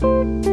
Música